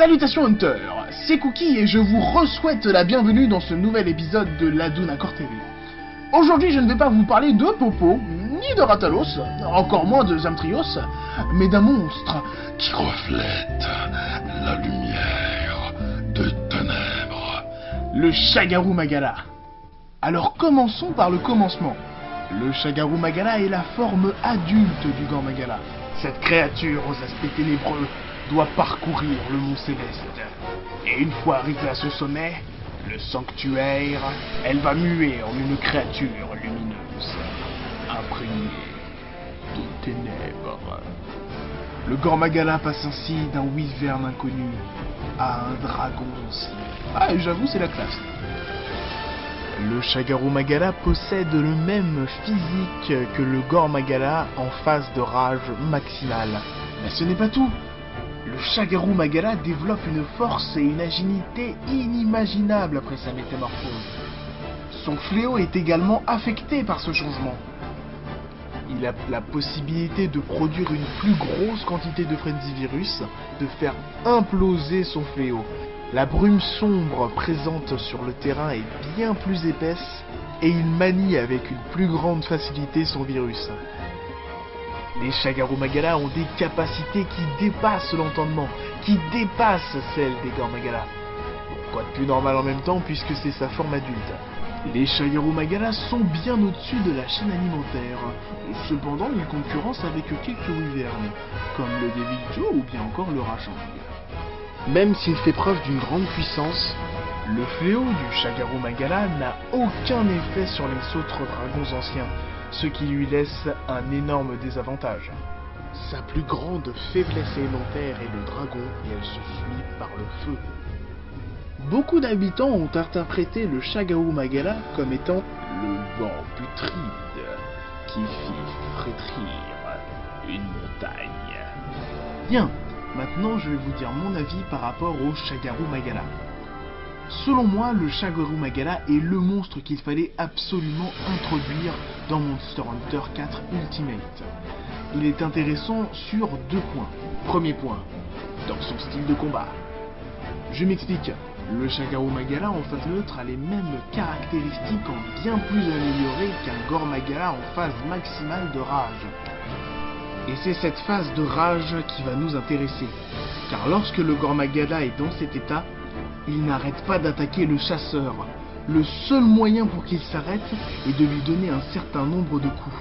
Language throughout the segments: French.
Salutations Hunter, c'est Cookie et je vous re-souhaite la bienvenue dans ce nouvel épisode de l'Aduna Core TV. Aujourd'hui je ne vais pas vous parler de Popo, ni de Ratalos, encore moins de Zamtrios, mais d'un monstre qui reflète la lumière de ténèbres. le Shagaru Magala. Alors commençons par le commencement. Le Shagaru Magala est la forme adulte du Grand Magala. Cette créature aux aspects ténébreux doit parcourir le mont céleste. Et une fois arrivée à son sommet, le sanctuaire, elle va muer en une créature lumineuse, imprégnée de ténèbres. Le Grand Magala passe ainsi d'un wyvern inconnu à un dragon ancien. Ah, j'avoue, c'est la classe. Le Shagaru Magala possède le même physique que le Gore Magala en phase de rage maximale. Mais ce n'est pas tout. Le Shagaru Magala développe une force et une agilité inimaginables après sa métamorphose. Son fléau est également affecté par ce changement. Il a la possibilité de produire une plus grosse quantité de Frenzy Virus, de faire imploser son fléau. La brume sombre présente sur le terrain est bien plus épaisse et il manie avec une plus grande facilité son virus. Les Shagaru Magala ont des capacités qui dépassent l'entendement, qui dépassent celles des Gore Magala. Bon, quoi de plus normal en même temps puisque c'est sa forme adulte? Les Shagaru Magala sont bien au-dessus de la chaîne alimentaire. Cependant, ils concurrencent avec quelques wyvernes, comme le Devil Joe ou bien encore le Rachang. Même s'il fait preuve d'une grande puissance, le fléau du Shagaru Magala n'a aucun effet sur les autres dragons anciens, ce qui lui laisse un énorme désavantage. Sa plus grande faiblesse élémentaire est le dragon et elle se suit par le feu. Beaucoup d'habitants ont interprété le Shagaru Magala comme étant le vent putride qui fit frétrir une montagne. Bien, maintenant je vais vous dire mon avis par rapport au Shagaru Magala. Selon moi, le Shagaru Magala est le monstre qu'il fallait absolument introduire dans Monster Hunter 4 Ultimate. Il est intéressant sur deux points. Premier point, dans son style de combat. Je m'explique. Le Shagaru Magala en phase neutre a les mêmes caractéristiques en bien plus améliorées qu'un Gore Magala en phase maximale de rage. Et c'est cette phase de rage qui va nous intéresser. Car lorsque le Gore Magala est dans cet état, il n'arrête pas d'attaquer le chasseur. Le seul moyen pour qu'il s'arrête est de lui donner un certain nombre de coups.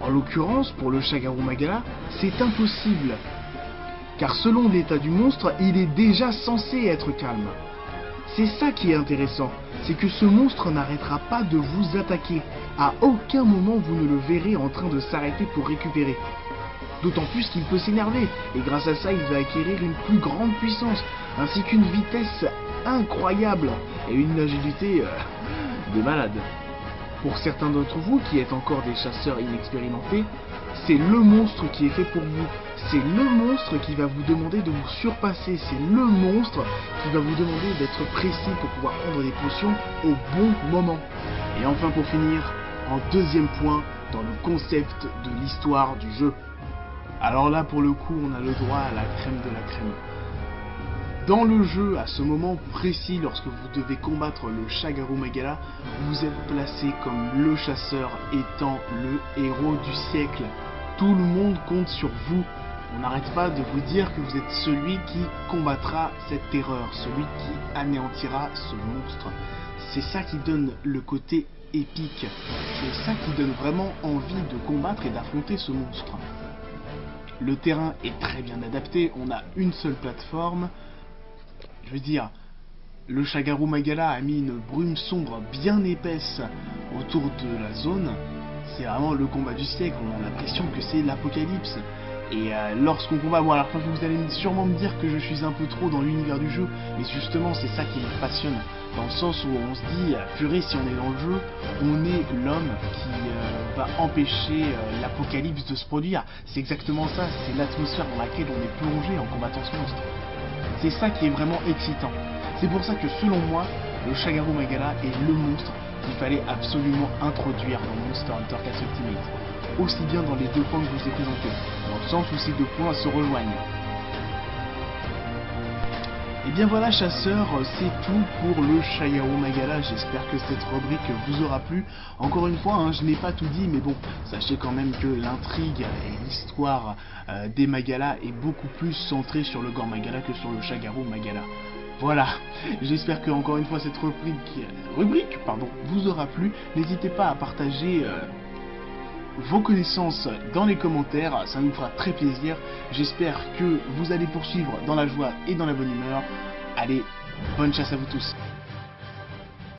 En l'occurrence, pour le Shagaru Magala, c'est impossible. Car selon l'état du monstre, il est déjà censé être calme. C'est ça qui est intéressant, c'est que ce monstre n'arrêtera pas de vous attaquer. À aucun moment vous ne le verrez en train de s'arrêter pour récupérer. D'autant plus qu'il peut s'énerver, et grâce à ça il va acquérir une plus grande puissance, ainsi qu'une vitesse incroyable, et une agilité euh, de malade. Pour certains d'entre vous qui êtes encore des chasseurs inexpérimentés, c'est le monstre qui est fait pour vous. C'est le monstre qui va vous demander de vous surpasser. C'est le monstre qui va vous demander d'être précis pour pouvoir prendre des potions au bon moment. Et enfin pour finir, en deuxième point, dans le concept de l'histoire du jeu. Alors là, pour le coup, on a le droit à la crème de la crème. Dans le jeu, à ce moment précis, lorsque vous devez combattre le Shagaru Magala, vous êtes placé comme le chasseur étant le héros du siècle. Tout le monde compte sur vous. On n'arrête pas de vous dire que vous êtes celui qui combattra cette terreur, celui qui anéantira ce monstre. C'est ça qui donne le côté épique. C'est ça qui donne vraiment envie de combattre et d'affronter ce monstre. Le terrain est très bien adapté, on a une seule plateforme. Je veux dire, le Shagaru Magala a mis une brume sombre bien épaisse autour de la zone. C'est vraiment le combat du siècle, on a l'impression que c'est l'apocalypse. Et euh, lorsqu'on combat, bon alors vous allez sûrement me dire que je suis un peu trop dans l'univers du jeu, mais justement c'est ça qui me passionne, dans le sens où on se dit, euh, purée si on est dans le jeu, on est l'homme qui euh, va empêcher l'apocalypse de se produire. C'est exactement ça, c'est l'atmosphère dans laquelle on est plongé en combattant ce monstre. C'est ça qui est vraiment excitant. C'est pour ça que selon moi, le Shagaru Magala est le monstre qu'il fallait absolument introduire dans Monster Hunter 4 Ultimate. Aussi bien dans les deux points que je vous ai présentés, dans le sens où ces deux points se rejoignent. Et bien voilà chasseurs, c'est tout pour le Shagaru Magala, j'espère que cette rubrique vous aura plu. Encore une fois, hein, je n'ai pas tout dit, mais bon, sachez quand même que l'intrigue et l'histoire euh, des Magala est beaucoup plus centrée sur le Gore Magala que sur le Shagaru Magala. Voilà, j'espère que encore une fois cette rubrique, vous aura plu. N'hésitez pas à partager euh, vos connaissances dans les commentaires, ça nous fera très plaisir. J'espère que vous allez poursuivre dans la joie et dans la bonne humeur. Allez, bonne chasse à vous tous.